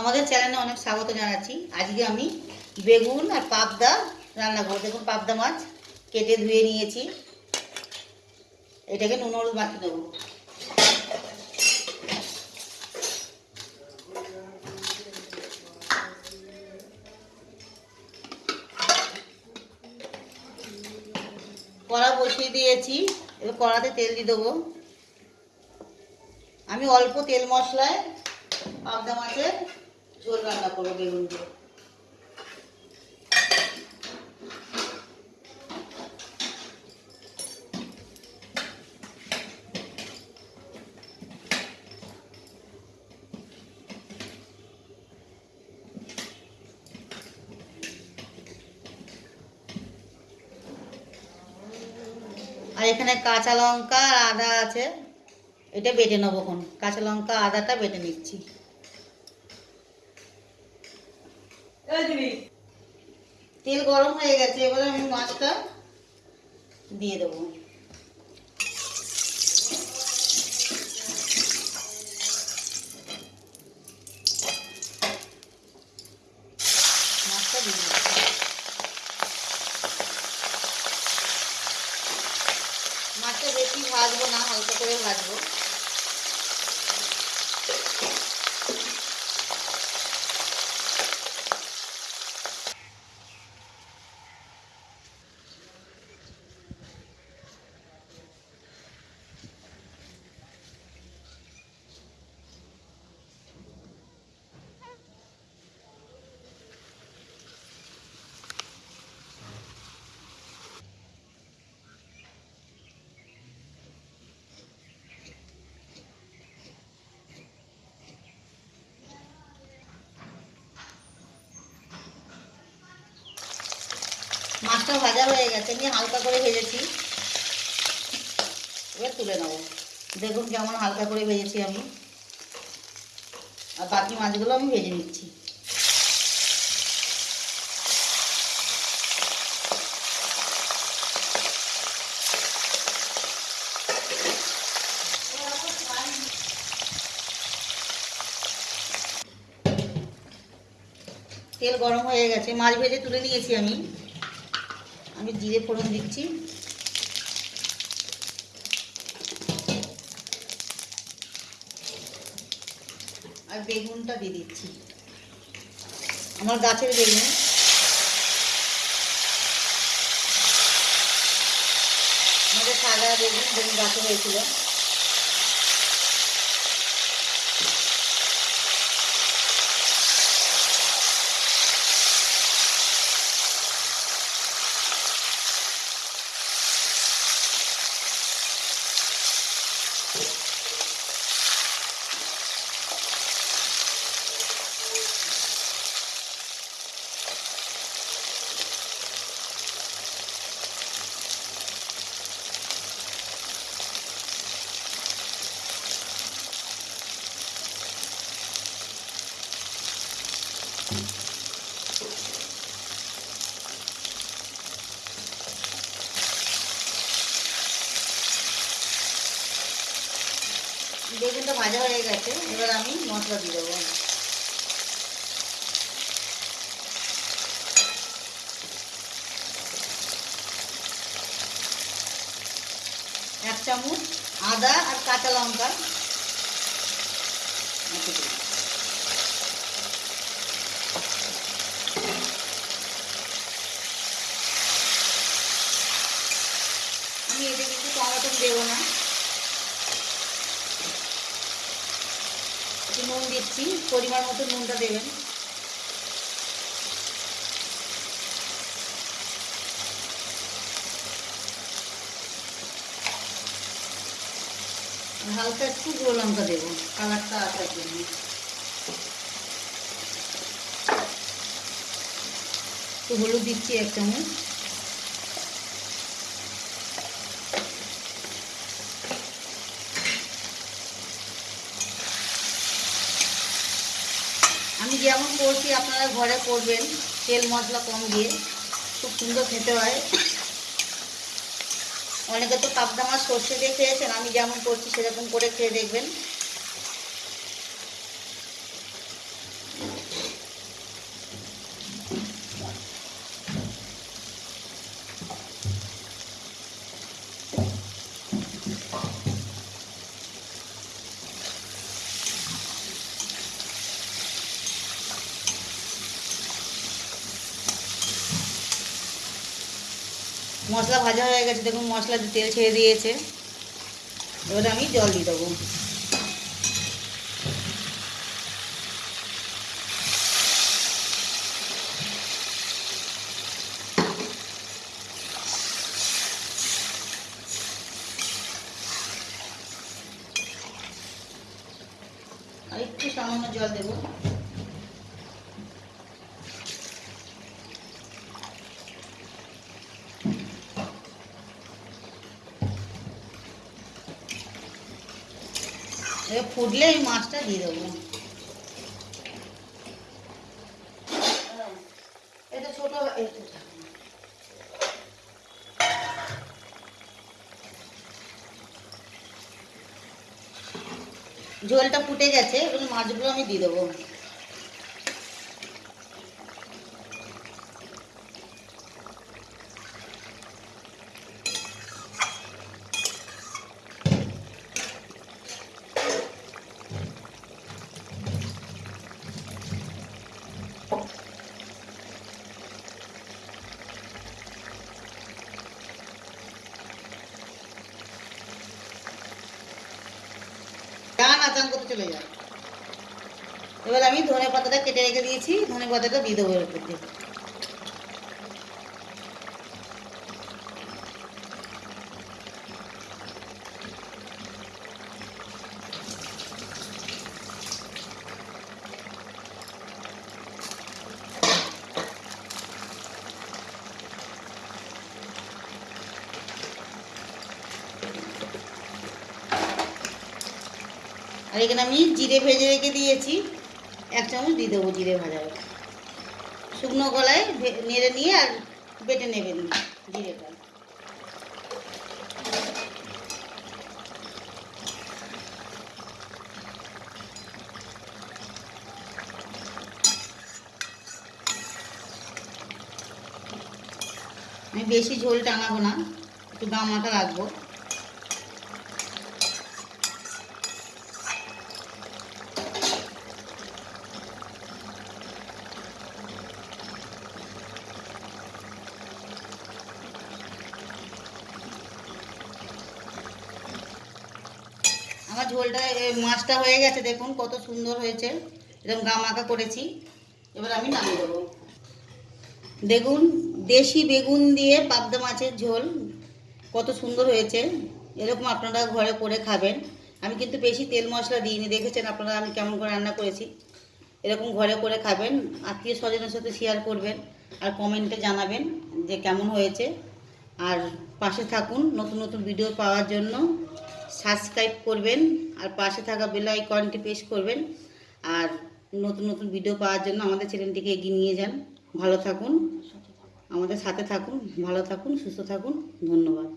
আমাদের চ্যানেলে অনেক স্বাগত জানাচ্ছি। আজকে আমি বেগুন আর পাবদা রান্না করব। দেখুন, পাবদা মাছ কেটে ধুয়ে নিয়েছি। এটাকে নুন হলুদ মাখিয়ে দেবো কড়া বসিয়ে দিয়েছি। এবার কড়াতে তেল দিয়ে দেবো। আমি অল্প তেল মশলায় পাবদা মাছের ঝোল রান্না করব বেগুন দিয়ে। আর এখানে কাঁচা লঙ্কা আর আদা আছে। এটা বেটে নেব কাঁচা লঙ্কা, আদাটা বেটে নিচ্ছি। তেল গরম হয়ে গেছে, এবারে আমি মাছটা দিয়ে দেবো। মাছটা বেশি ভাজবো না, হালকা করে ভাজবো। মাছটা ভাজা হয়ে গেছে আমি হালকা করে ভেজেছি। এবার তুলে নেব। দেখুন কেমন হালকা করে ভেজেছি আমি। আর বাকি মাছগুলো আমি ভেজে নিচ্ছি। তেল গরম হয়ে গেছে। মাছ ভেজে তুলে নিয়েছি আমি। আমি জিরে ফোড়ন দিচ্ছি। আর বেগুনটা দিয়ে দিচ্ছি। আমার গাছের বেগুন। আমাদের সাদা বেগুন বেগুন গাছে হয়েছিল। বেগুনটা ভাজা হয়ে গেছে, এবার আমি মশলা দিয়ে দেবো। এক চামচ আদা আর কাঁচা লঙ্কা। আমি এতে কিন্তু টমেটো দেবো না। নুন দিচ্ছি, পরিমাণ মতো নুনটা দেবেন। হালকা একটু গুঁড়ো লঙ্কা দেবো, কালারটা আসার জন্য। একটু হলুদ দিচ্ছি এক চামচ। আমি যেমন করছি, আপনারা ঘরে করবেন, তেল মশলা কম দিয়ে। খুব সুন্দর খেতে হয়। অনেকে তো পাবদা মাছ সর্ষে দিয়ে খেয়েছেন, আমি যেমন করছি সেরকম করে খেয়ে দেখবেন। মশলা ভাজা হয়ে গেছে, দেখুন মশলা তেল ছেড়ে দিয়েছে। এবারে আমি জল দিয়ে দেবো। একটু সামান্য জল দেবো। ফুটলে এই মাছটা দিয়ে দেবো। ঝোলটা ফুটে গেছে এবার মাছগুলো আমি দিয়ে দেবো যা না চান করতে চলে যায়। এবার আমি ধনে পাতাটা কেটে রেখে দিয়েছি ধনে পাতাটা দিয়ে দেবো এর উপর দিয়ে আর এখানে আমি জিরে ভেজে রেখে দিয়েছি। এক চামচ দিয়ে দেবো জিরে ভাজা শুকনো গলায় নেড়ে নিয়ে আর বেটে নেবেন জিরেটা আমি বেশি ঝোল টানাবো না, একটু গামাটা রাখব। ঝোলটা মাছটা হয়ে গেছে, দেখুন কত সুন্দর হয়েছে। এরকম গামাকা করেছি। এবার আমি নামিয়ে দেবো। দেখুন, দেশি বেগুন দিয়ে পাবদা মাছের ঝোল কত সুন্দর হয়েছে। এরকম আপনারা ঘরে করে খাবেন। আমি কিন্তু বেশি তেল মশলা দিইনি, দেখেছেন আপনারা আমি কেমন করে রান্না করেছি। এরকম ঘরে করে খাবেন, আত্মীয় স্বজনের সাথে শেয়ার করবেন আর কমেন্টে জানাবেন যে কেমন হয়েছে। আর পাশে থাকুন নতুন নতুন ভিডিও পাওয়ার জন্য। সাবস্ক্রাইব করবেন, আর পাশে থাকা বেল আইকনটি প্রেস করবেন, আর নতুন নতুন ভিডিও পাওয়ার জন্য আমাদের চ্যানেলটিকে এগিয়ে নিয়ে যান। ভালো থাকুন, আমাদের সাথে থাকুন, ভালো থাকুন, সুস্থ থাকুন, ধন্যবাদ।